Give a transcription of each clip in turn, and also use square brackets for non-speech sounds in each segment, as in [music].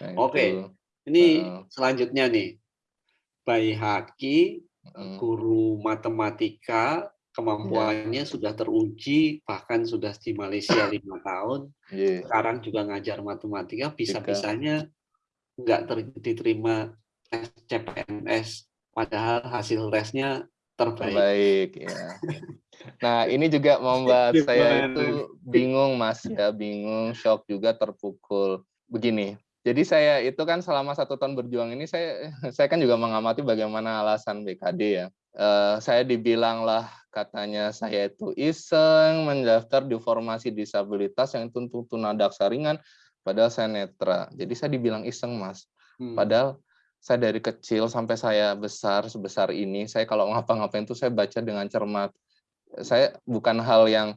Nah, Oke, itu. ini Heeh. selanjutnya nih. Bayi Haki, Mhm. guru matematika, kemampuannya sudah teruji, bahkan sudah di Malaysia [coughs] 5 tahun, Iya. sekarang juga ngajar matematika, Tika. bisa-bisanya nggak ter diterima CPNS, padahal hasil tesnya terbaik. Terbaik, ya. Nah, ini juga membuat saya itu bingung, Mas, ya, bingung, syok juga, terpukul. Begini, jadi saya itu kan selama satu tahun berjuang ini, saya [laughs] saya kan juga mengamati bagaimana alasan BKD ya. Eee, saya dibilang lah, katanya saya itu iseng mendaftar di formasi disabilitas yang itu untuk tunadaksa ringan, padahal saya netra. Jadi saya dibilang iseng, Mas. Hmm. Padahal saya dari kecil sampai saya besar sebesar ini, saya kalau ngapa-ngapain itu saya baca dengan cermat. Saya bukan hal yang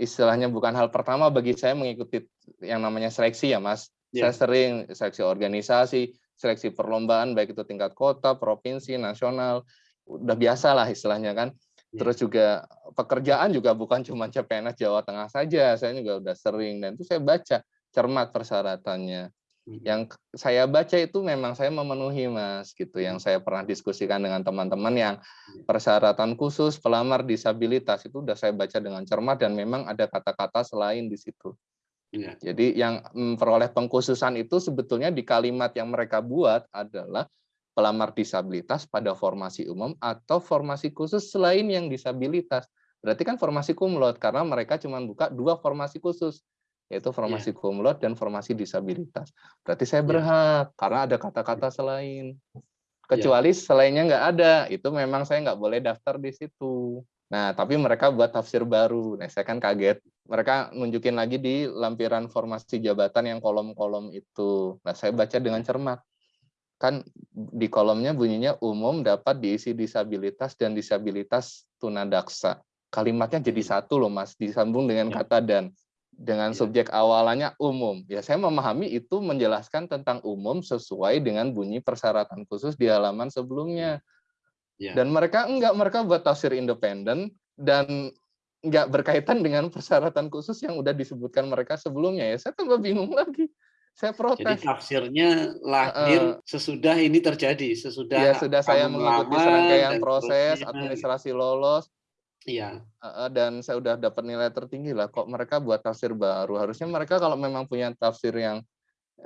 istilahnya bukan hal pertama bagi saya mengikuti yang namanya seleksi ya, Mas. Iya. Saya sering seleksi organisasi, seleksi perlombaan baik itu tingkat kota, provinsi, nasional, udah biasa lah istilahnya kan. Iya. Terus juga pekerjaan juga bukan [laughs] cuma CPNS Jawa Tengah saja, saya juga udah sering dan itu saya baca cermat persyaratannya. Mhm. Yang saya baca itu memang saya memenuhi, Mas, gitu. Yang saya pernah diskusikan dengan teman-teman yang Iya. persyaratan khusus pelamar disabilitas itu udah saya baca dengan cermat dan memang ada kata-kata selain di situ. Iya. Jadi yang memperoleh pengkhususan itu sebetulnya di kalimat yang mereka buat adalah pelamar disabilitas pada formasi umum atau formasi khusus selain yang disabilitas. Berarti kan formasi laude karena mereka cuma buka dua formasi khusus, yaitu formasi cum laude dan formasi disabilitas. Berarti saya Iya. berhak karena ada kata-kata selain. Iya. Kecuali selainnya nggak ada, itu memang saya nggak boleh daftar di situ. Nah, tapi mereka buat tafsir baru. Nah, saya kan kaget. Mereka nunjukin lagi di lampiran formasi jabatan yang kolom-kolom itu. Nah, saya baca dengan cermat. Kan di kolomnya bunyinya umum dapat diisi disabilitas dan disabilitas tunadaksa. Kalimatnya jadi Hmm. satu loh, Mas, disambung dengan Iya. kata dan. Dengan Iya. subjek awalannya umum. Ya, saya memahami itu menjelaskan tentang umum sesuai dengan bunyi persyaratan khusus di halaman sebelumnya. Iya. Dan mereka enggak, mereka buat tafsir independen dan enggak berkaitan dengan persyaratan khusus yang udah disebutkan mereka sebelumnya ya. Saya tambah bingung lagi. Saya Jadi protes. tafsirnya lahir Heeh. sesudah ini terjadi, Ya, sesudah sudah saya mengikuti serangkaian proses, seterusnya. administrasi lolos, Iya. heeh, dan saya udah dapat nilai tertinggi lah, kok mereka buat tafsir baru. Harusnya mereka kalau memang punya tafsir yang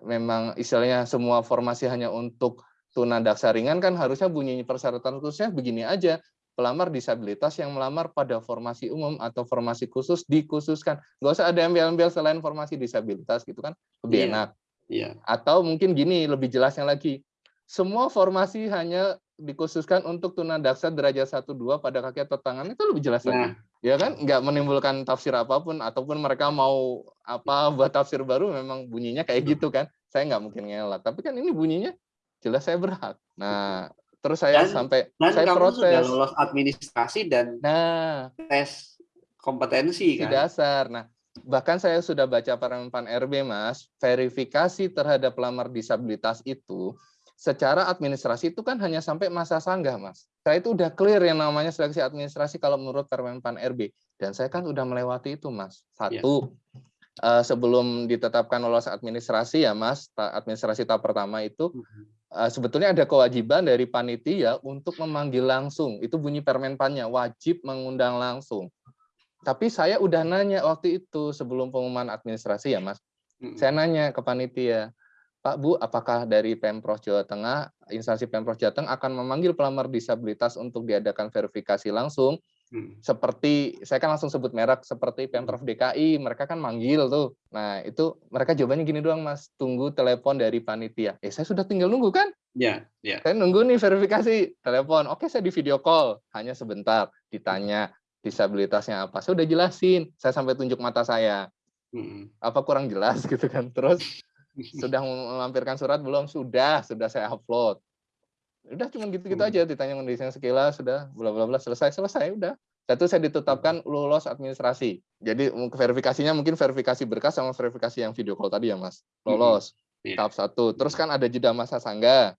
memang istilahnya semua formasi hanya untuk tunadaksa ringan kan harusnya bunyi persyaratan khususnya begini aja. Pelamar disabilitas yang melamar pada formasi umum atau formasi khusus dikhususkan. Nggak usah ada embel-embel selain formasi disabilitas gitu kan, lebih Iya. enak. Iya. Atau mungkin gini, lebih jelasnya lagi. Semua formasi hanya dikhususkan untuk tunadaksa derajat 1 2 pada kaki atau tangan itu lebih jelas lagi. Nah, Ya kan? Nggak menimbulkan tafsir apa pun ataupun mereka mau apa buat tafsir baru memang bunyinya kayak gitu kan. Saya nggak mungkin ngelak. Tapi kan ini bunyinya jelas saya berhak. Nah, terus saya Dan- sampai dan saya kamu sudah protes. lolos administrasi dan Nah, tes kompetensi kan? dasar. Nah, bahkan saya sudah baca Permenpan RB, Mas, verifikasi terhadap pelamar disabilitas itu secara administrasi itu kan hanya sampai masa sanggah, Mas. Saya itu udah clear yang namanya seleksi administrasi kalau menurut Permenpan RB. Dan saya kan udah melewati itu, Mas. Satu, eh, sebelum ditetapkan lolos administrasi ya, Mas, ta- administrasi tahap pertama itu Mhm. eh, sebetulnya ada kewajiban dari panitia untuk memanggil langsung. Itu bunyi permenpannya, wajib mengundang langsung. Tapi saya udah nanya waktu itu sebelum pengumuman administrasi ya, Mas. Saya nanya ke panitia, Pak Bu, apakah dari Pemprov Jawa Tengah, instansi Pemprov Jawa Tengah akan memanggil pelamar disabilitas untuk diadakan verifikasi langsung? Mhm. Seperti, saya kan langsung sebut merek, seperti Pemprov DKI, mereka kan manggil tuh. Nah, itu mereka jawabannya gini doang, Mas, tunggu telepon dari panitia. Eh, saya sudah tinggal nunggu kan? Ya, ya. Saya nunggu nih verifikasi, telepon. Oke, saya di video call, hanya sebentar. Ditanya disabilitasnya apa. Saya udah jelasin, saya sampai tunjuk mata saya. Mhm. Apa kurang jelas [laughs] gitu kan. Terus sudah melampirkan surat belum? Sudah, sudah saya upload. Udah cuma gitu-gitu Hmm. aja ditanya kondisinya sekilas sudah bla bla bla selesai selesai udah. Satu saya ditetapkan lulus administrasi. Jadi verifikasinya mungkin verifikasi berkas sama verifikasi yang video call tadi ya Mas. Lolos. Iya. Tahap satu. Terus kan ada jeda masa sanggah.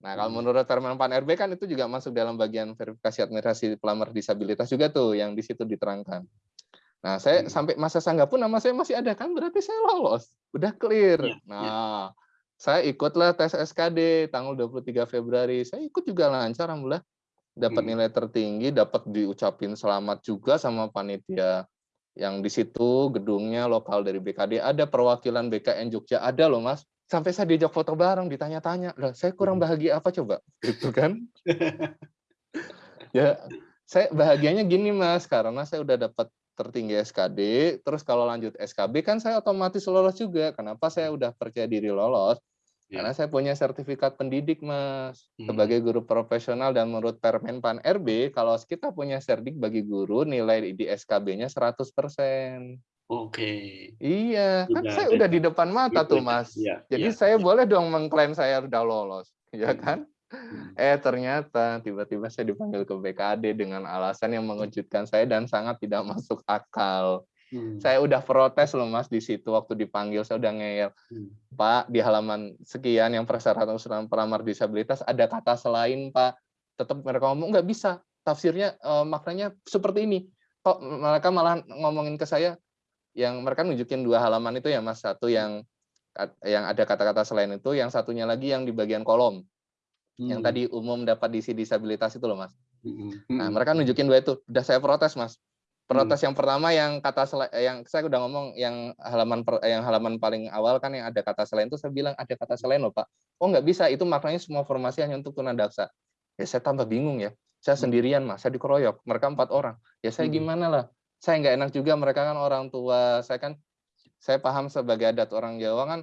Nah, kalau Hmm. menurut Permen Pan RB kan itu juga masuk dalam bagian verifikasi administrasi pelamar disabilitas juga tuh yang di situ diterangkan. Nah, saya Hmm. sampai masa sanggah pun nama saya masih ada kan berarti saya lolos. Udah clear. Iya, nah, Saya ikutlah tes SKD tanggal 23 Februari. Saya ikut juga lancar, alhamdulillah. Dapat Hmm. nilai tertinggi, dapat diucapin selamat juga sama panitia yang di situ gedungnya lokal dari BKD ada perwakilan BKN Jogja ada loh Mas. Sampai saya diajak foto bareng, ditanya-tanya, lah saya kurang Hmm. bahagia apa coba? [laughs] Gitu kan. ya, saya bahagianya gini Mas, karena saya udah dapat tertinggi SKD, terus kalau lanjut SKB kan saya otomatis lolos juga. Kenapa saya udah percaya diri lolos? Ya. Karena saya punya sertifikat pendidik, Mas, Hmm. sebagai guru profesional dan menurut Permenpan RB, kalau kita punya serdik bagi guru, nilai di SKB-nya 100%. Oke. Iya, kan Udah saya udah di depan mata itu tuh, ya, Mas. iya, Jadi iya, saya iya. boleh dong mengklaim saya udah lolos, ya Hmm. kan? Hmm. Eh ternyata tiba-tiba saya dipanggil ke BKD dengan alasan yang mengejutkan saya dan sangat tidak masuk akal. Hmm. Saya udah protes loh Mas di situ waktu dipanggil saya udah ngeyel. Hmm. Pak, di halaman sekian yang persyaratan usulan pelamar disabilitas ada kata selain Pak. Tetap mereka ngomong nggak bisa. Tafsirnya eh, maknanya seperti ini. Kok mereka malah ngomongin ke saya yang mereka nunjukin dua halaman itu ya Mas. Satu yang yang ada kata-kata selain itu, yang satunya lagi yang di bagian kolom. Yang Hmm. tadi umum dapat diisi disabilitas itu loh Mas. Hmm. Nah, Hmm. mereka nunjukin dua itu. Udah saya protes, Mas. Protes yang pertama yang kata sela- yang saya udah ngomong yang halaman per- yang halaman paling awal kan yang ada kata selain itu saya bilang ada kata selain loh, Pak. Oh, nggak bisa. Itu maknanya semua formasi hanya untuk tunadaksa. Ya saya tambah bingung ya. Saya Hmm. sendirian, Mas. Saya dikeroyok. Mereka empat orang. Ya saya Hmm. gimana lah? Saya nggak enak juga mereka kan orang tua. Saya kan saya paham sebagai adat orang Jawa kan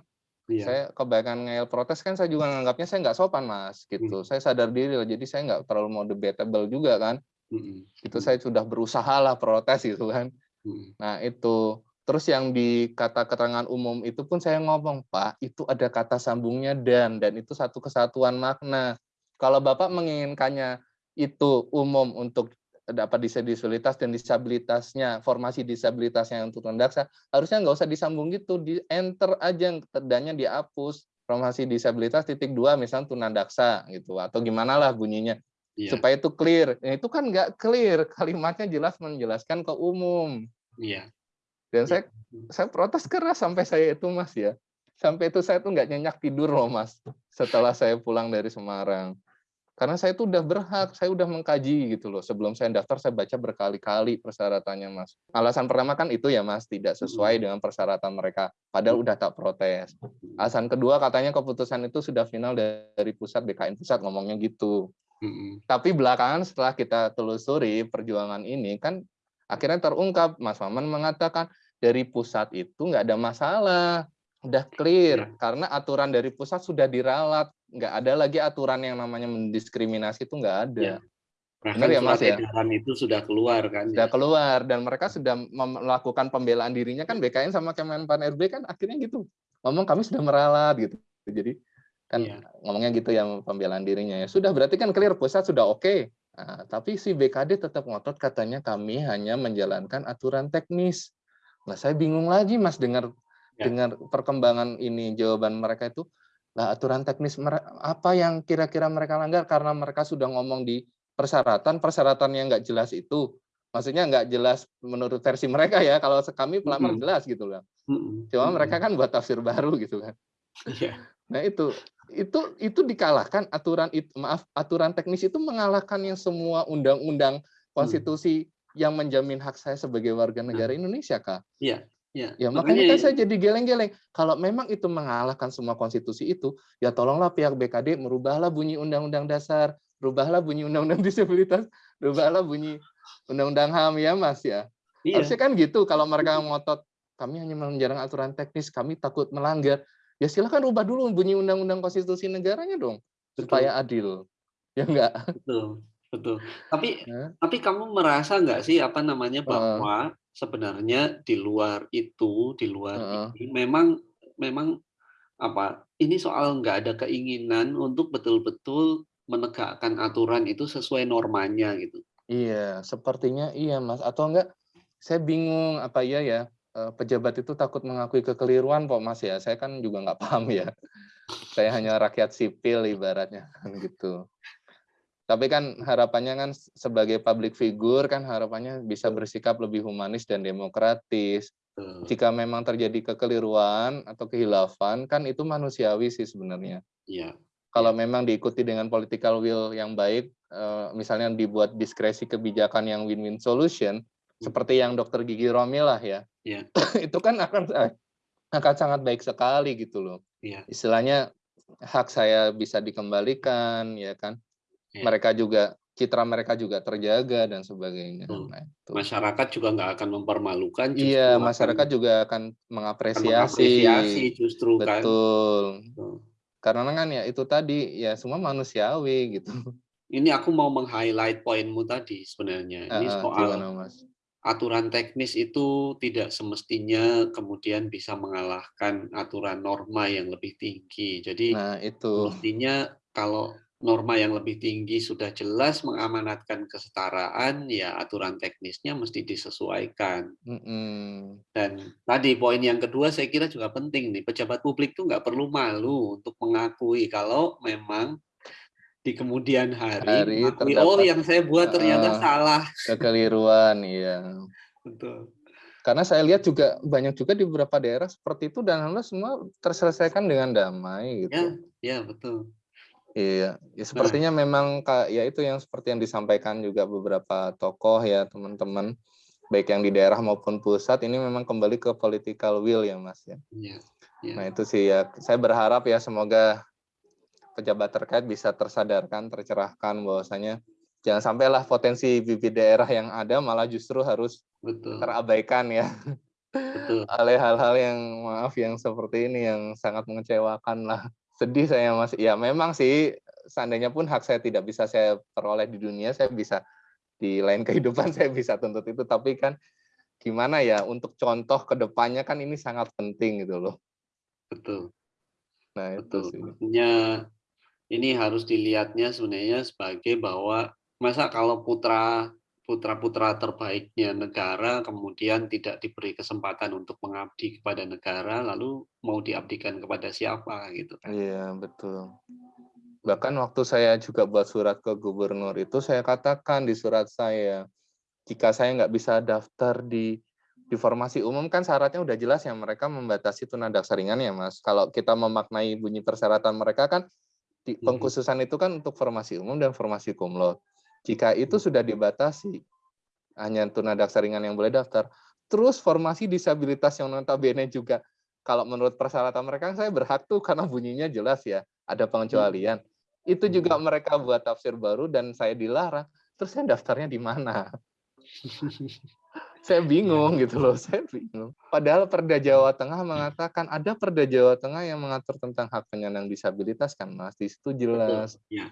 Iya. saya kebanyakan ngeyel protes kan saya juga nganggapnya saya nggak sopan mas gitu saya sadar diri loh jadi saya nggak terlalu mau debatable juga kan Hmm. itu saya sudah berusaha lah protes gitu kan. Hmm. nah itu. Terus yang di kata keterangan umum itu pun saya ngomong pak itu ada kata sambungnya dan dan itu satu kesatuan makna. Kalau bapak menginginkannya itu umum untuk dapat disabilitas dan disabilitasnya formasi disabilitasnya untuk tundaksa harusnya nggak usah disambung gitu. Di enter aja tandanya dihapus. Formasi disabilitas titik dua misalnya tunadaksa gitu atau gimana lah bunyinya Iya. supaya itu clear. Nah, itu kan nggak clear. [laughs] Kalimatnya jelas menjelaskan ke umum. Iya. dan Iya. saya saya protes keras sampai saya itu mas ya. Sampai itu saya tuh nggak nyenyak tidur loh mas setelah saya pulang dari Semarang. Karena saya tuh udah berhak saya udah mengkaji gitu loh. Sebelum saya daftar saya baca berkali-kali persyaratannya mas. Alasan pertama kan itu ya mas tidak sesuai dengan persyaratan mereka. Padahal udah tak protes. Alasan kedua katanya keputusan itu sudah final dari pusat BKN pusat ngomongnya gitu Tapi belakangan setelah kita telusuri perjuangan ini kan akhirnya terungkap Mas Maman mengatakan dari pusat itu nggak ada masalah udah clear Ya. karena aturan dari pusat sudah diralat nggak ada lagi aturan yang namanya mendiskriminasi itu nggak ada Ya. Bahkan Benar ya, Mas, ya? edaran itu sudah keluar kan? sudah ya? keluar dan mereka sudah melakukan pembelaan dirinya kan BKN sama Kemenpan RB kan akhirnya gitu ngomong kami sudah meralat gitu jadi kan Iya. ngomongnya gitu ya pembelaan dirinya ya sudah berarti kan clear pusat sudah oke Nah, tapi si BKD tetap ngotot katanya kami hanya menjalankan aturan teknis nah saya bingung lagi mas dengar Ya. dengar perkembangan ini jawaban mereka itu lah aturan teknis apa yang kira-kira mereka langgar karena mereka sudah ngomong di persyaratan persyaratan yang nggak jelas itu maksudnya nggak jelas menurut versi mereka ya kalau kami pelamar Mm-mm. jelas gitu loh Hmm. cuma Hmm. mereka kan buat tafsir baru gitu kan Iya. nah itu itu itu dikalahkan aturan itu maaf aturan teknis itu mengalahkan yang semua undang-undang konstitusi yang menjamin hak saya sebagai warga negara Indonesia kak Iya. Iya. Ya makanya kan saya jadi geleng-geleng. Kalau memang itu mengalahkan semua konstitusi itu, ya tolonglah pihak BKD merubahlah bunyi Undang-Undang Dasar, rubahlah bunyi Undang-Undang [laughs] Disabilitas, rubahlah bunyi Undang-Undang HAM ya Mas ya. Iya. Harusnya kan gitu. Kalau mereka ngotot, kami hanya menjarang aturan teknis, kami takut melanggar. Ya silakan rubah dulu bunyi Undang-Undang Konstitusi negaranya dong, Betul. supaya adil. Ya enggak? Betul. Betul. Tapi Ya. tapi kamu merasa nggak sih apa namanya bahwa sebenarnya di luar itu, di luar Heeh. ini memang memang apa? Ini soal nggak ada keinginan untuk betul-betul menegakkan aturan itu sesuai normanya gitu. Iya, sepertinya iya Mas. Atau enggak, saya bingung apa iya ya eh, pejabat itu takut mengakui kekeliruan kok Mas ya. Saya kan juga nggak paham ya. Saya hanya rakyat sipil ibaratnya kan gitu. Tapi kan harapannya kan sebagai public figure kan harapannya bisa bersikap lebih humanis dan demokratis. Jika memang terjadi kekeliruan atau kehilafan, kan itu manusiawi sih sebenarnya. Iya. Kalau Ya. memang diikuti dengan political will yang baik, eh, misalnya dibuat diskresi kebijakan yang win-win solution, seperti yang Dokter Gigi Romi lah ya, Iya. [laughs] itu kan akan akan sangat baik sekali gitu loh. Iya. Istilahnya hak saya bisa dikembalikan, ya kan? Iya. Mereka juga citra mereka juga terjaga dan sebagainya. Betul. Nah, itu. Masyarakat juga nggak akan mempermalukan. Iya, akan- masyarakat juga akan akan mengapresiasi. mengapresiasi justru kan. Betul. Betul. Karena kan ya itu tadi ya semua manusiawi gitu. Ini aku mau meng-highlight poinmu tadi sebenarnya. Ini Heeh, soal gimana Mas? Aturan teknis itu tidak semestinya kemudian bisa mengalahkan aturan norma yang lebih tinggi. Jadi Nah, itu. mestinya kalau norma yang lebih tinggi sudah jelas mengamanatkan kesetaraan, ya aturan teknisnya mesti disesuaikan. Mm-mm. Dan tadi poin yang kedua saya kira juga penting nih, pejabat publik tuh nggak perlu malu untuk mengakui kalau memang di kemudian hari, Hari mengakui, terdapat- oh yang saya buat ternyata Ah. salah. Kekeliruan, iya. Betul. Karena saya lihat juga banyak juga di beberapa daerah seperti itu dan alhamdulillah semua terselesaikan dengan damai gitu. Ya, ya betul. Iya, ya sepertinya memang Kak, ya itu yang seperti yang disampaikan juga beberapa tokoh ya teman-teman, baik yang di daerah maupun pusat ini memang kembali ke political will ya Mas ya. Ya, ya. Nah itu sih ya, saya berharap ya semoga pejabat terkait bisa tersadarkan, tercerahkan bahwasanya jangan sampailah potensi bibit daerah yang ada malah justru harus betul. terabaikan ya Betul. [laughs] oleh hal-hal yang maaf yang seperti ini yang sangat mengecewakan lah. Sedih saya Mas. Ya memang sih seandainya pun hak saya tidak bisa saya peroleh di dunia, saya bisa di lain kehidupan [laughs] saya bisa tuntut itu tapi kan gimana ya untuk contoh ke depannya kan ini sangat penting gitu loh. Betul. Nah, itu Betul. sih. Maksudnya ini harus dilihatnya sebenarnya sebagai bahwa masa kalau putra putra-putra terbaiknya negara kemudian tidak diberi kesempatan untuk mengabdi kepada negara lalu mau diabdikan kepada siapa gitu kan. Iya, betul. Bahkan waktu saya juga buat surat ke gubernur itu saya katakan di surat saya, jika saya nggak bisa daftar di di formasi umum kan syaratnya udah jelas ya mereka membatasi tunadaksa ringan ya mas. Kalau kita memaknai bunyi persyaratan mereka kan. Pengkhususan itu kan untuk formasi umum dan formasi laude. Jika itu sudah dibatasi hanya tunadaksa ringan yang boleh daftar, terus formasi disabilitas yang notabene juga kalau menurut persyaratan mereka saya berhak tuh karena bunyinya jelas ya ada pengecualian. Itu juga mereka buat tafsir baru dan saya dilarang. Terus saya daftarnya di mana? [laughs] saya bingung gitu loh, [laughs] saya bingung. Padahal Perda Jawa Tengah mengatakan ada Perda Jawa Tengah yang mengatur tentang hak penyandang disabilitas kan Mas. Di situ jelas Ya.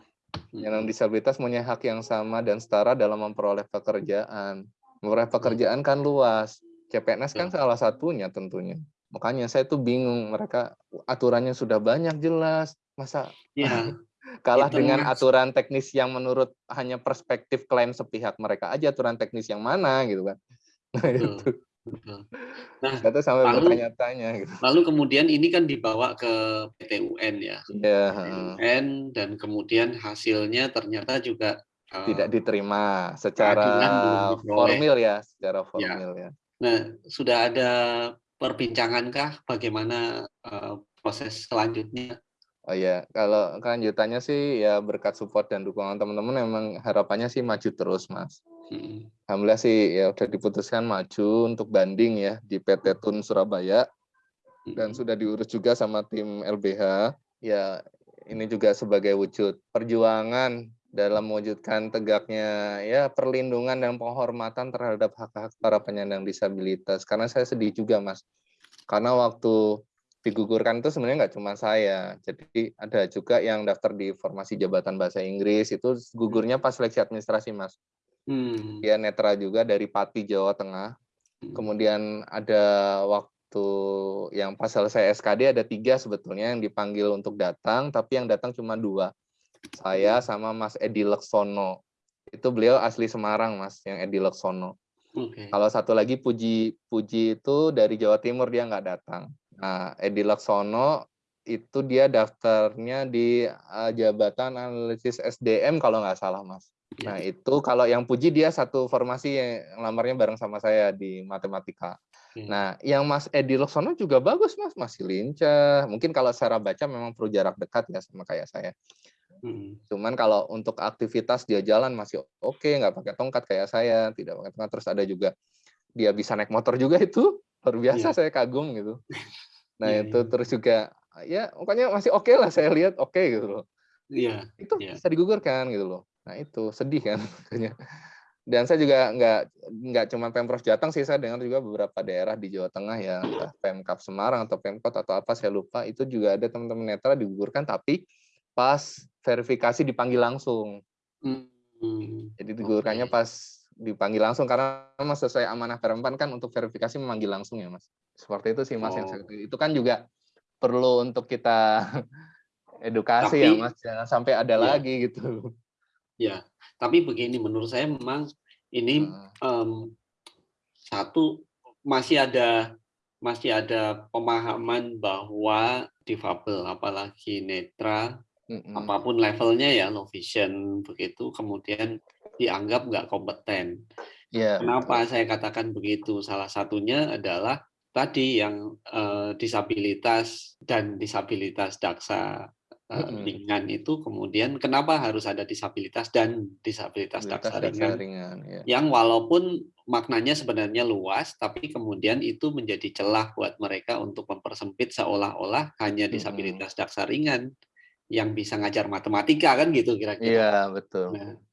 penyandang disabilitas punya hak yang sama dan setara dalam memperoleh pekerjaan. Memperoleh pekerjaan kan luas. CPNS kan salah satunya tentunya. Makanya saya tuh bingung mereka aturannya sudah banyak jelas. Masa Ya, [laughs] kalah Itu dengan mas- aturan teknis yang menurut hanya perspektif klaim sepihak mereka aja aturan teknis yang mana gitu kan. Nah, Betul. itu. betul. Tuh sampai lalu- bertanya-tanya gitu. Lalu kemudian ini kan dibawa ke PT UN ya. Ya, PT UN dan kemudian hasilnya ternyata juga eh, tidak diterima secara formil ya, secara formil ya. Nah, sudah ada perbincangankah bagaimana eh, proses selanjutnya? Oh ya, kalau kelanjutannya sih ya berkat support dan dukungan teman-teman memang harapannya sih maju terus, Mas. Hmm, Alhamdulillah sih ya udah diputuskan maju untuk banding ya di PT Tun Surabaya dan hmm, sudah diurus juga sama tim LBH. Ya, ini juga sebagai wujud perjuangan dalam mewujudkan tegaknya ya perlindungan dan penghormatan terhadap hak-hak para penyandang disabilitas. Karena saya sedih juga, Mas. Karena waktu digugurkan itu sebenarnya nggak cuma saya. Jadi ada juga yang daftar di formasi jabatan bahasa Inggris itu gugurnya pas seleksi administrasi, Mas. Hmm, Dia netra juga dari Pati, Jawa Tengah. hmm, Kemudian ada waktu yang pas selesai SKD ada tiga sebetulnya yang dipanggil untuk datang, tapi yang datang cuma dua. Saya sama Mas Edi Leksono. Itu beliau asli Semarang, Mas, yang Edi Leksono. Oke. Kalau satu lagi Puji Puji itu dari Jawa Timur dia nggak datang. Nah, Edi Laksono itu dia daftarnya di uh, Jabatan Analisis SDM kalau nggak salah, Mas. Ya. Nah, itu kalau yang Puji dia satu formasi yang lamarnya bareng sama saya di matematika. Oke. Nah, yang Mas Edi Laksono juga bagus Mas, masih lincah. Mungkin kalau secara baca memang perlu jarak dekat ya sama kayak saya. Mhm. Cuman kalau untuk aktivitas dia jalan masih oke, nggak pakai tongkat kayak saya, tidak pakai tongkat. Terus ada juga dia bisa naik motor juga itu luar biasa Iya. saya kagum gitu. [laughs] Nah Iya itu iya. terus juga ya pokoknya masih oke lah saya lihat oke gitu loh. Iya Itu iya. bisa digugurkan gitu loh. Nah itu sedih kan makanya. Dan saya juga nggak nggak cuma Pemprov Jateng sih, saya dengar juga beberapa daerah di Jawa Tengah ya, entah Pemkab Semarang atau Pemkot atau apa saya lupa, itu juga ada teman-teman netra digugurkan tapi pas verifikasi dipanggil langsung. Mmm, Jadi digugurkannya oke. pas dipanggil langsung karena memang sesuai amanah Perempan kan untuk verifikasi memanggil langsung ya, Mas. Seperti itu sih Mas yang saya Oh. itu kan juga perlu untuk kita [laughs] edukasi ya Tapi Mas, jangan sampai ada iya. lagi gitu. Ya, tapi begini menurut saya memang ini, mmm, satu masih ada masih ada pemahaman bahwa difabel apalagi netra, Mhm. apa pun levelnya ya, low vision begitu, kemudian dianggap nggak kompeten. Iya, Kenapa betul. saya katakan begitu? Salah satunya adalah tadi yang, eee, disabilitas dan disabilitas daksa. Ringan itu kemudian kenapa harus ada disabilitas dan disabilitas Disabilitas daksa ringan, ringan, iya. yang walaupun maknanya sebenarnya luas, tapi kemudian itu menjadi celah buat mereka untuk mempersempit seolah-olah hanya Mhm. disabilitas daksa ringan yang bisa ngajar matematika, kan gitu kira-kira. Iya, betul. Nah.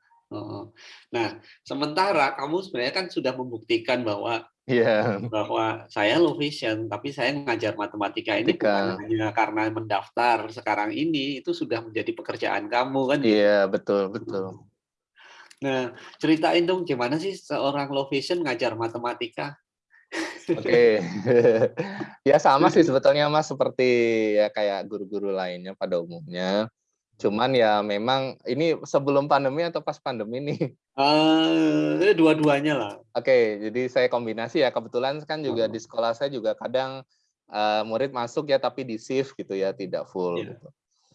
Nah, sementara kamu sebenarnya kan sudah membuktikan bahwa Iya. bahwa saya low vision, tapi saya ngajar matematika ini bukan hanya karena mendaftar sekarang ini, itu sudah menjadi pekerjaan kamu, kan. Iya, betul betul. Mhm. Nah, ceritain dong gimana sih seorang low vision ngajar matematika? Oke. [laughs] Ya sama sih sebetulnya Mas, seperti ya kayak guru-guru lainnya pada umumnya. Cuman ya memang ini sebelum pandemi atau pas pandemi nih? Eee, dua-duanya lah. Oke, jadi saya kombinasi ya, kebetulan kan juga Heeh. di sekolah saya juga kadang, eee, murid masuk ya tapi di-shift gitu ya, tidak full Iya. gitu.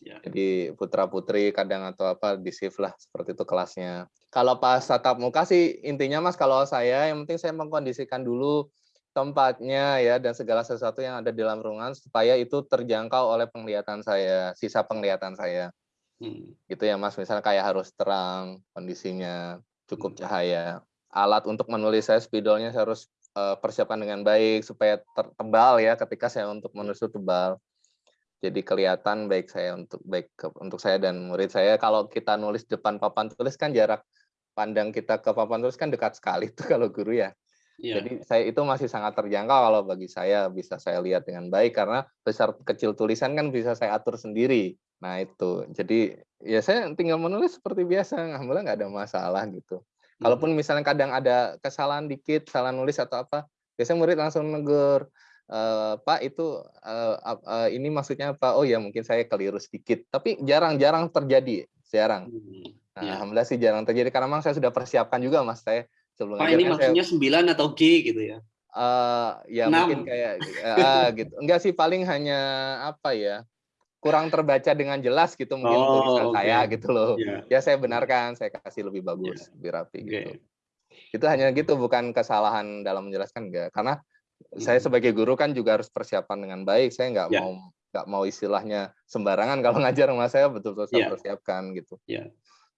Iya. Jadi putra-putri kadang atau apa di-shift lah, seperti itu kelasnya. Kalau pas tatap muka sih intinya Mas, kalau saya yang penting saya mengkondisikan dulu tempatnya ya dan segala sesuatu yang ada di dalam ruangan supaya itu terjangkau oleh penglihatan saya, sisa penglihatan saya. Mhm. Gitu ya Mas, misalnya kayak harus terang kondisinya, cukup Mhm. cahaya. Alat untuk menulis saya spidolnya saya harus, eee, persiapkan dengan baik supaya ter tebal ya ketika saya untuk menulis itu tebal. Jadi kelihatan baik saya untuk baik ke untuk saya dan murid saya. Kalau kita nulis depan papan tulis kan jarak pandang kita ke papan tulis kan dekat sekali tuh [laughs] kalau guru ya. Iya. Jadi saya itu masih sangat terjangkau kalau bagi saya, bisa saya lihat dengan baik karena besar kecil tulisan kan bisa saya atur sendiri. Nah itu, jadi ya saya tinggal menulis seperti biasa, alhamdulillah nggak ada masalah gitu. Kalaupun misalnya kadang ada kesalahan dikit, salah nulis atau apa, biasanya murid langsung negur, eee, "Pak itu, ap eee, ini maksudnya apa?" "Oh ya mungkin saya keliru sedikit." Tapi jarang-jarang terjadi, jarang. Mhm, Nah, iya. alhamdulillah sih jarang terjadi karena memang saya sudah persiapkan juga Mas, saya sebelum Pak ini kan saya maksudnya 9 atau G gitu ya? Eee, ya mungkin 6. kayak heeh, gitu. Enggak sih paling hanya apa ya, kurang terbaca dengan jelas gitu mungkin tulisan Oh, oke. saya gitu loh. Iya. Ya saya benarkan, saya kasih lebih bagus, lebih rapi Oke. gitu. Itu hanya gitu, bukan kesalahan dalam menjelaskan, enggak. Karena saya Mhm. sebagai guru kan juga harus persiapan dengan baik, saya nggak Iya. mau nggak mau istilahnya sembarangan kalau [laughs] ngajar sama saya betul-betul saya Iya. persiapkan gitu. Iya.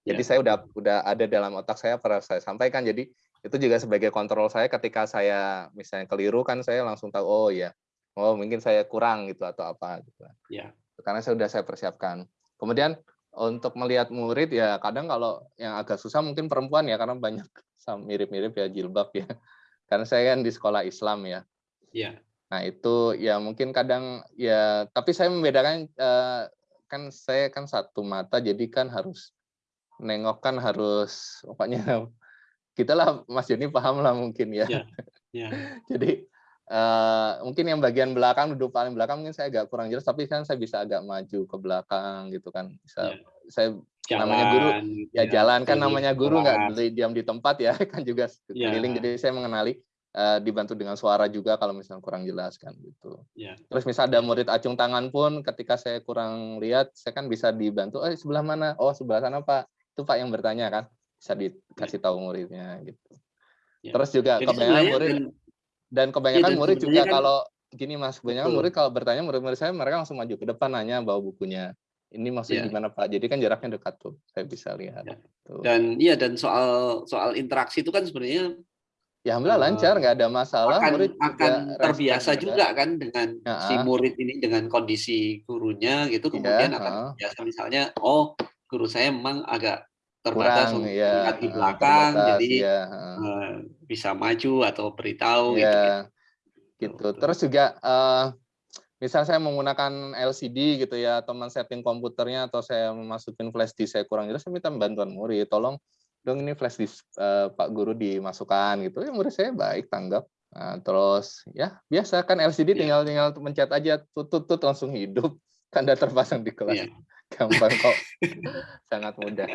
Jadi Iya. saya udah udah ada dalam otak saya pernah saya sampaikan, jadi itu juga sebagai kontrol saya ketika saya misalnya keliru kan saya langsung tahu, oh ya, oh mungkin saya kurang gitu atau apa gitu kan. Iya. Karena sudah saya persiapkan. Kemudian untuk melihat murid ya kadang kalau yang agak susah mungkin perempuan ya karena banyak [laughs] mirip-mirip ya jilbab ya. [laughs] Karena saya kan di sekolah Islam ya. Iya. Nah itu ya mungkin kadang ya tapi saya membedakan, eee, kan saya kan satu mata jadi kan harus nengok kan harus pokoknya [laughs] gitulah Mas Joni pahamlah mungkin ya. Iya. Iya. Jadi, eee, mungkin yang bagian belakang, duduk paling belakang mungkin saya agak kurang jelas, tapi kan saya bisa agak maju ke belakang gitu kan, bisa Iya. saya namanya guru Jalan gitu ya ya, jalan kan keliling namanya guru nggak diam di tempat ya, [laughs] kan juga keliling, Iya. jadi saya mengenali, eee, dibantu dengan suara juga kalau misalnya kurang jelas kan gitu. Iya. Terus misal ada murid acung tangan pun ketika saya kurang lihat, saya kan bisa dibantu, "Eh sebelah mana?" "Oh sebelah sana Pak." Itu Pak yang bertanya kan, bisa dikasih tahu muridnya gitu. Iya. Terus juga kebanyakan murid dan Iya kebanyakan murid juga kan kalau gini Mas, kebanyakan murid kalau bertanya murid-murid saya mereka langsung maju ke depan nanya bawa bukunya. Ini maksudnya Iya. gimana Pak? Jadi kan jaraknya dekat tuh, saya bisa lihat, Ya. tuh. Dan iya dan soal soal interaksi itu kan sebenarnya, Ya alhamdulillah lancar, eee, nggak ada masalah, akan murid akan terbiasa juga. juga kan dengan si Heeh. murid ini dengan kondisi gurunya gitu, Iya, kemudian akan heeh. terbiasa misalnya, "Oh, guru saya memang agak terbatas Kurang, untuk iya, melihat di heeh, belakang, terbatas, jadi, iya, heeh. eee, bisa maju atau beritahu," gitu ya. Iya, gitu. betul. Terus juga, eee, misal saya menggunakan LCD gitu ya, atau men-setting komputernya, atau saya masukin flash disk saya kurang jelas, saya minta bantuan murid, "Tolong dong ini flash disk, eee, Pak Guru dimasukkan," gitu. Ya murid saya baik, tanggap. Nah, terus ya biasa kan LCD Iya. tinggal tinggal mencet aja, tut tut tut, langsung hidup, [laughs] kan udah terpasang di kelas. Iya. Gampang kok, [laughs] sangat mudah.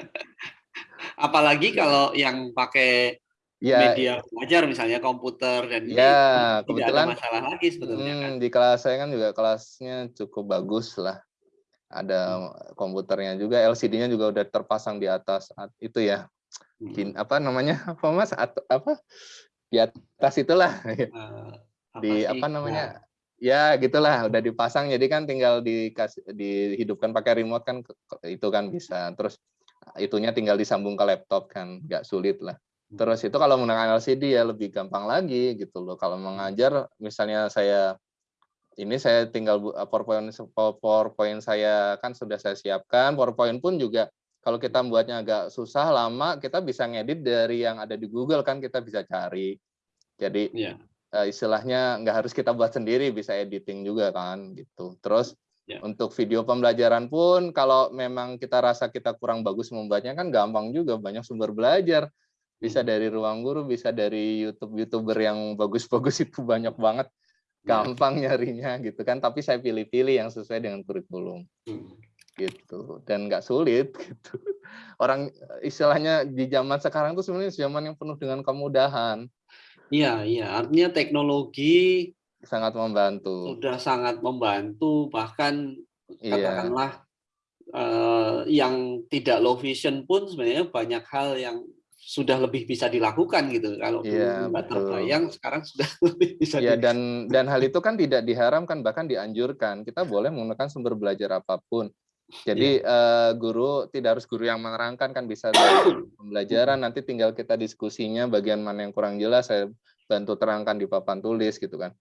Apalagi Ya. kalau yang pakai Ya, media belajar misalnya komputer dan ini, Ya, itu tidak ada masalah lagi sebetulnya kan? mhm, di kelas saya kan juga kelasnya cukup bagus lah. Ada Hmm. komputernya juga, LCD-nya juga udah terpasang di atas at itu ya, Mhm. apa namanya, apa Mas, at apa, di atas itulah. Eee, apa Di sih? apa Nah. Ya gitulah, udah dipasang, jadi kan tinggal dikasih dihidupkan pakai remote kan, itu kan bisa. Terus itunya tinggal disambung ke laptop kan, nggak sulit lah. Terus itu kalau menggunakan LCD ya lebih gampang lagi gitu loh. Kalau mengajar misalnya saya ini saya tinggal eee, PowerPoint po PowerPoint saya kan sudah saya siapkan, PowerPoint pun juga kalau kita buatnya agak susah, lama, kita bisa ngedit dari yang ada di Google kan, kita bisa cari. Jadi, Iya. Eee, istilahnya nggak harus kita buat sendiri, bisa editing juga kan, gitu. Terus Ya. untuk video pembelajaran pun kalau memang kita rasa kita kurang bagus membuatnya kan gampang juga, banyak sumber belajar. Bisa Mhm. dari ruang guru, bisa dari YouTube-YouTuber yang bagus-bagus [laughs] itu banyak banget, Iya. gampang nyarinya gitu kan, tapi saya pilih-pilih yang sesuai dengan kurikulum, Mhm. gitu. Dan nggak sulit [laughs] gitu. Orang istilahnya di zaman sekarang tuh sebenarnya zaman yang penuh dengan kemudahan. Iya iya, artinya teknologi Sangat membantu. sudah sangat membantu, bahkan Iya. katakanlah, eee, yang tidak low vision pun sebenarnya banyak hal yang sudah lebih bisa dilakukan gitu. Kalau dulu nggak betul. terbayang, sekarang sudah [laughs] lebih bisa Iya, di dan dan hal itu kan tidak diharamkan, bahkan dianjurkan. Kita boleh menggunakan sumber belajar apa pun. Jadi, Iya. eee, guru tidak harus guru yang menerangkan, kan bisa dari [coughs] pembelajaran, nanti tinggal kita diskusinya bagian mana yang kurang jelas, saya bantu terangkan di papan tulis gitu kan.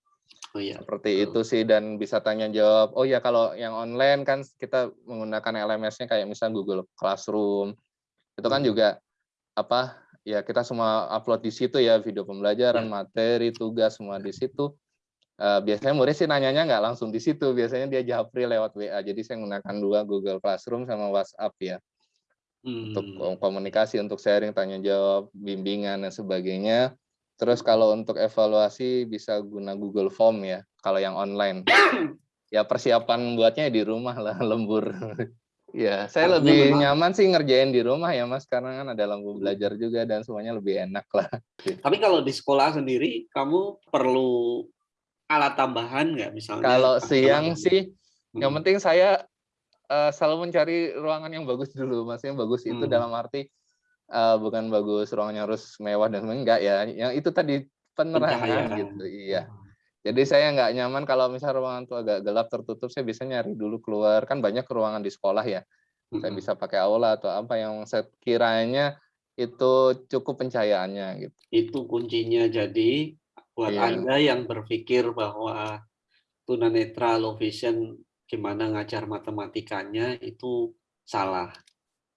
Oh iya, Seperti betul. itu sih dan bisa tanya jawab. Oh ya kalau yang online kan kita menggunakan LMS-nya kayak misal Google Classroom. Itu kan juga apa, ya kita semua upload di situ ya, video pembelajaran, Ya. materi, tugas, semua di situ. Eee, biasanya murid sih nanyanya nggak langsung di situ, biasanya dia japri lewat WA. Jadi saya menggunakan 2, Google Classroom sama WhatsApp ya. Untuk Mmm. komunikasi, untuk sharing, tanya jawab, bimbingan dan sebagainya. Terus kalau untuk evaluasi bisa guna Google Form ya, kalau yang online. Ya persiapan buatnya di rumah lah, [laughs] lembur. Ya, saya Artinya lebih memang nyaman sih ngerjain di rumah ya Mas, karena kan ada lampu belajar juga dan semuanya lebih enak lah. Tapi kalau di sekolah sendiri, kamu perlu alat tambahan nggak? Misalnya Kalau siang sih, yang mhm. penting saya, eee, selalu mencari ruangan yang bagus dulu, maksudnya bagus itu Mmm. dalam arti, eee, bukan bagus ruangannya harus mewah dan enggak ya, yang itu tadi, penerangan gitu, iya. Mhm. Jadi saya nggak nyaman kalau misal ruangan itu agak gelap, tertutup, saya biasanya nyari dulu keluar, kan banyak ruangan di sekolah ya. Saya Mhm. bisa pakai aula atau apa yang sekiranya itu cukup pencahayaannya gitu. Itu kuncinya. Jadi buat Iya. Anda yang berpikir bahwa tunanetra, low vision, gimana ngajar matematikanya, itu salah.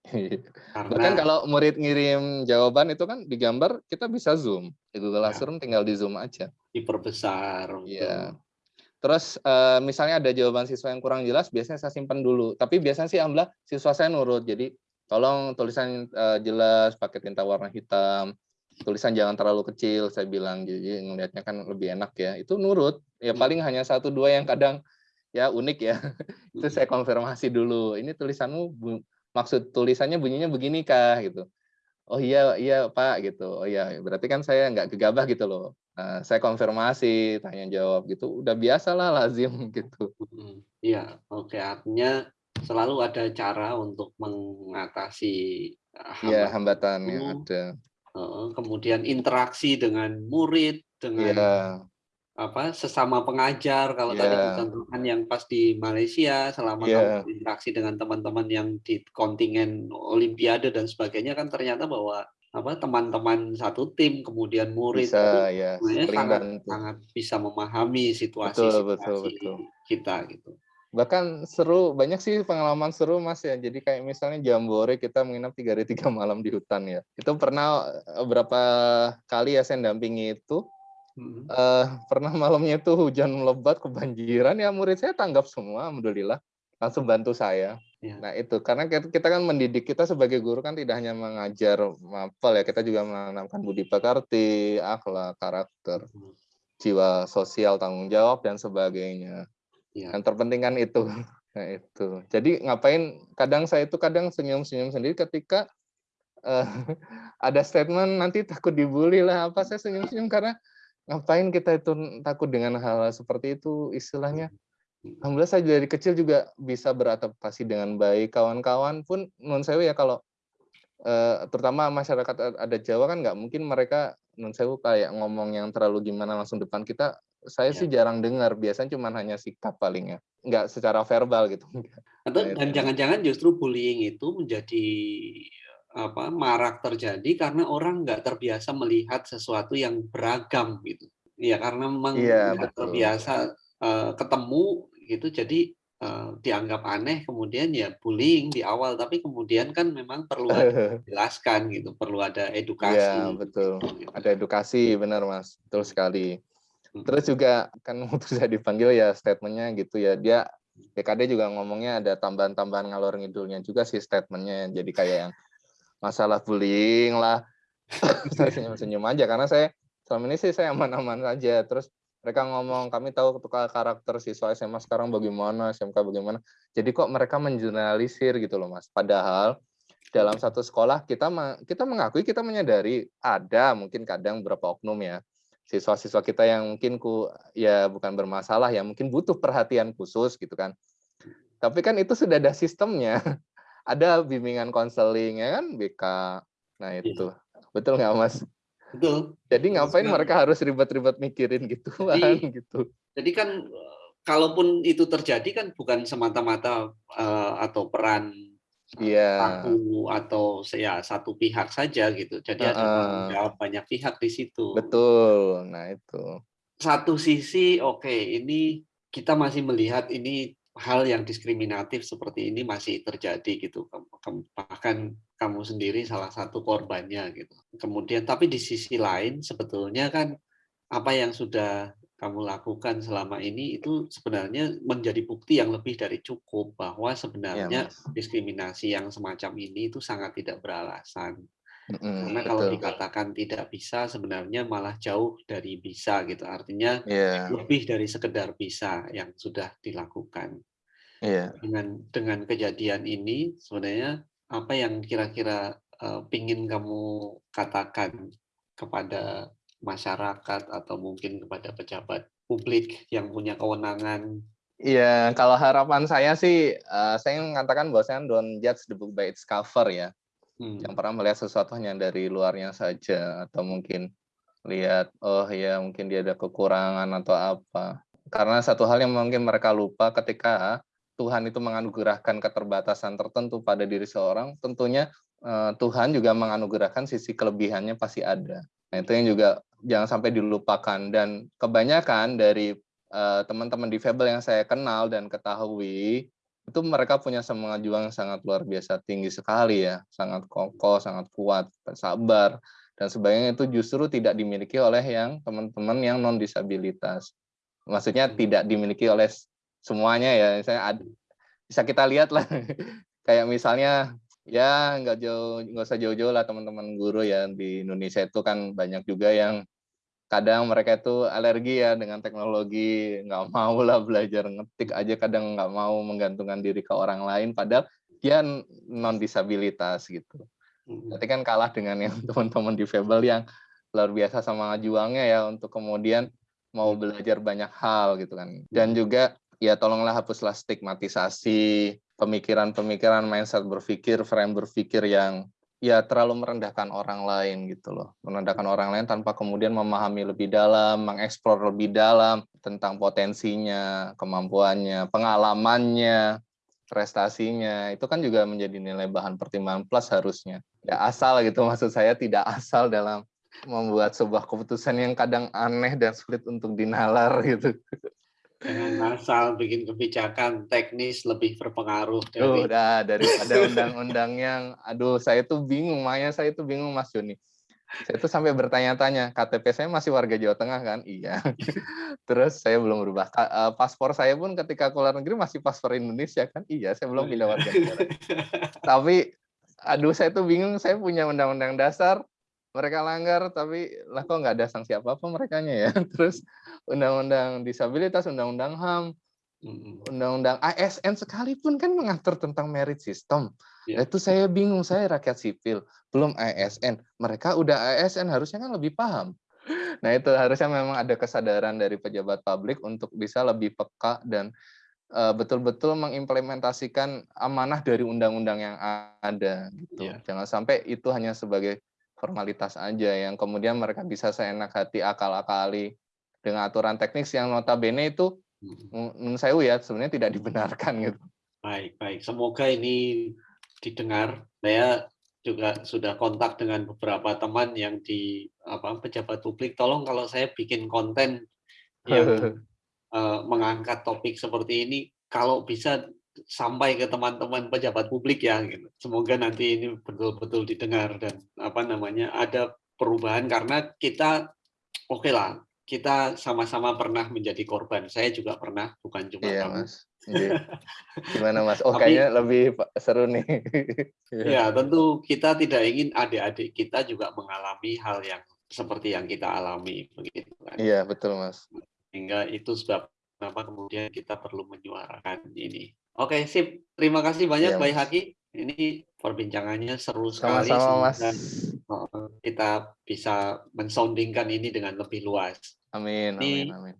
[laughs] Iya. Bahkan Karena kalau murid ngirim jawaban itu kan digambar, kita bisa zoom. Di Google Ya. Classroom tinggal di-zoom aja. diperbesar, Iya. Terus, eee, misalnya ada jawaban siswa yang kurang jelas, biasanya saya simpen dulu. Tapi biasanya sih alhamdulillah siswa saya nurut. Jadi, tolong tulisan, eee, jelas, pakai tinta warna hitam, tulisan jangan terlalu kecil, saya bilang. Jadi ngelihatnya kan lebih enak ya. Itu nurut. Ya Mhm. paling hanya 1, 2 yang kadang ya unik ya. [laughs] Itu saya konfirmasi dulu, "Ini tulisanmu maksud tulisannya bunyinya begini kah?" Gitu. "Oh iya iya Pak," gitu. "Oh iya, berarti kan saya nggak gegabah," gitu loh. Nah, saya konfirmasi, tanya jawab gitu, udah biasalah lazim [laughs] gitu. Iya, oke. Artinya selalu ada cara untuk mengatasi, eee, Iya, hambatan hambatan yang ada. Kemudian interaksi dengan murid, dengan Iya. apa sesama pengajar kalau tadi Iya. dicontohkan yang pas di Malaysia selama kamu Iya. berinteraksi dengan teman-teman yang di kontingen olimpiade dan sebagainya kan ternyata bahwa apa teman-teman satu tim kemudian murid itu Bisa ya, sebenarnya saling sangat bantu. sangat bisa memahami Betul, situasi-situasi betul, betul. kita gitu. Bahkan seru, banyak sih pengalaman seru Mas ya. Jadi kayak misalnya Jambore kita menginap tiga hari tiga malam di hutan ya. Itu pernah eh, berapa kali ya saya dampingi itu. Mhm. eh pernah malamnya itu hujan lebat kebanjiran ya murid saya tanggap semua alhamdulillah langsung bantu saya. Ya. Nah itu karena kita kan mendidik kita sebagai guru kan tidak hanya mengajar mapel ya kita juga menanamkan budi pekerti, akhlak, karakter, Mhm. jiwa sosial, tanggung jawab dan sebagainya. Ya. Yang terpenting kan itu. [laughs] Nah itu. Jadi ngapain kadang saya itu kadang senyum-senyum sendiri ketika eh, [laughs] ada statement nanti takut dibully lah apa saya senyum-senyum karena ngapain kita itu takut dengan hal, -hal seperti itu istilahnya alhamdulillah saya dari kecil juga bisa beradaptasi dengan baik kawan-kawan pun non sewu ya kalau eh, terutama masyarakat ada Jawa kan nggak mungkin mereka non sewu kayak ngomong yang terlalu gimana langsung depan kita saya Ya. sih jarang dengar biasanya cuma hanya sikap palingnya nggak secara verbal gitu [laughs] Atau dan itu. jangan-jangan justru bullying itu menjadi apa marak terjadi karena orang nggak terbiasa melihat sesuatu yang beragam gitu. Ya karena memang Iya, betul. terbiasa eh, ketemu gitu, jadi eh, dianggap aneh. Kemudian ya bullying di awal, tapi kemudian kan memang perlu ada [laughs] dijelaskan gitu, perlu ada edukasi. Iya betul gitu. ada edukasi benar mas betul sekali. Terus juga kan [laughs] waktu saya dipanggil ya statementnya gitu ya. Dia BKD juga ngomongnya ada tambahan-tambahan ngalor ngidulnya juga sih statementnya. Jadi kayak yang masalah bullying lah. [laughs] Saya senyum-senyum aja. Karena saya selama ini sih saya aman-aman saja terus mereka ngomong kami tahu tukar karakter siswa SMA sekarang bagaimana SMK bagaimana. Jadi kok mereka menjurnalisir gitu loh mas. Padahal dalam satu sekolah kita kita mengakui kita menyadari ada mungkin kadang beberapa oknum ya siswa-siswa kita yang mungkin ku ya bukan bermasalah ya mungkin butuh perhatian khusus gitu kan. Tapi kan itu sudah ada sistemnya. [laughs] Ada bimbingan konseling ya kan? BK nah itu. Betul nggak mas? Betul. jadi Betul ngapain sekali. mereka harus ribet-ribet mikirin gitu [laughs] Jadi- gitu. Jadi kan eh, kalaupun itu terjadi kan bukan semata-mata eh, atau peran iya satu atau ya satu pihak saja gitu. Jadi ada Heeh. tanggung jawab banyak pihak di situ. betul nah itu Satu sisi oke ini kita masih melihat ini hal yang diskriminatif seperti ini masih terjadi gitu. Bahkan kamu sendiri salah satu korbannya gitu. Kemudian tapi di sisi lain sebetulnya kan apa yang sudah kamu lakukan selama ini itu sebenarnya menjadi bukti yang lebih dari cukup bahwa ya sebenarnya mas diskriminasi yang semacam ini itu sangat tidak beralasan. Mm-mm, Karena kalau betul dikatakan tidak bisa sebenarnya malah jauh dari bisa gitu. Artinya iya lebih dari sekedar bisa yang sudah dilakukan. iya Dengan dengan kejadian ini sebenarnya apa yang kira-kira eh, pingin kamu katakan kepada masyarakat atau mungkin kepada pejabat publik yang punya kewenangan Iya, kalau harapan saya sih, eh, saya mengatakan bahwasanya don't judge the book by its cover ya. Hmm. Yang pernah melihat sesuatu hanya dari luarnya saja, atau mungkin lihat, oh ya mungkin dia ada kekurangan atau apa. Karena satu hal yang mungkin mereka lupa ketika Tuhan itu menganugerahkan keterbatasan tertentu pada diri seorang, tentunya eh, Tuhan juga menganugerahkan sisi kelebihannya pasti ada. Nah itu yang juga jangan sampai dilupakan. Dan kebanyakan dari eh, teman-teman difabel yang saya kenal dan ketahui itu mereka punya semangat juang yang sangat luar biasa tinggi sekali ya, sangat kokoh, sangat kuat, sabar dan sebagainya. Itu justru tidak dimiliki oleh yang teman-teman yang non disabilitas. Maksudnya tidak dimiliki oleh semuanya ya. Saya ad- bisa kita lihat lah. [laughs] Kayak misalnya ya nggak jauh nggak usah jauh-jauh lah teman-teman guru ya. Di Indonesia itu kan banyak juga yang kadang mereka itu alergi ya dengan teknologi. Nggak [laughs] mau lah belajar ngetik aja kadang nggak mau menggantungkan diri ke orang lain padahal dia non disabilitas gitu. Hmm. berarti kan kalah dengan yang [laughs] teman-teman difabel yang luar biasa sama juangnya ya untuk kemudian mau belajar banyak hal gitu kan. Dan juga ya tolonglah hapuslah stigmatisasi pemikiran-pemikiran mindset berpikir frame berpikir yang ya terlalu merendahkan orang lain gitu loh. Merendahkan orang lain tanpa kemudian memahami lebih dalam, mengeksplor lebih dalam tentang potensinya, kemampuannya, pengalamannya, prestasinya. Itu kan juga menjadi nilai bahan pertimbangan plus harusnya. Ya asal gitu maksud saya tidak asal dalam membuat sebuah keputusan yang kadang aneh dan sulit untuk dinalar gitu. Jangan asal bikin kebijakan teknis lebih berpengaruh dari Udah daripada undang-undang yang aduh saya tuh bingung, makanya saya tuh bingung Mas Joni. Saya tuh sampai bertanya-tanya, KTP saya masih warga Jawa Tengah kan? Iya. [laughs] Terus saya belum berubah. Eh, paspor saya pun ketika keluar negeri masih paspor Indonesia kan? Iya, saya belum pindah warga negara. [laughs] Tapi aduh saya tuh bingung, saya punya undang-undang dasar, mereka langgar tapi lah kok nggak ada sanksi apa apa mereka ya [laughs] terus undang-undang disabilitas undang-undang ham undang-undang ASN sekalipun kan mengatur tentang merit system ya. itu saya bingung saya rakyat sipil belum ASN mereka udah ASN harusnya kan lebih paham [laughs] nah itu harusnya memang ada kesadaran dari pejabat publik untuk bisa lebih peka dan eh, betul-betul mengimplementasikan amanah dari undang-undang yang ada gitu. Ya. Jangan sampai itu hanya sebagai formalitas aja yang kemudian mereka bisa seenak hati akal-akali dengan aturan teknis yang notabene itu hmm. menurut saya ya sebenarnya tidak dibenarkan gitu. Baik, baik. Semoga ini didengar. Saya juga sudah kontak dengan beberapa teman yang di apa pejabat publik. Tolong kalau saya bikin konten yang uh, [laughs] mengangkat topik seperti ini, kalau bisa sampai ke teman-teman pejabat publik ya gitu. Semoga nanti ini betul-betul didengar dan apa namanya ada perubahan karena kita oke okay lah kita sama-sama pernah menjadi korban. Saya juga pernah, bukan cuma iya, kamu. Mas. Iya. Gimana Mas? [laughs] Oh, Tapi, kayaknya lebih seru nih. [laughs] ya, tentu kita tidak ingin adik-adik kita juga mengalami hal yang seperti yang kita alami begitu kan. Iya, betul Mas. Sehingga itu sebab kenapa kemudian kita perlu menyuarakan ini. Oke, sip. Terima kasih banyak, ya, Bayi Haki. Ini perbincangannya seru sekali. Sama-sama, Mas. Kita bisa mensoundingkan ini dengan lebih luas. Amin, ini, amin, amin.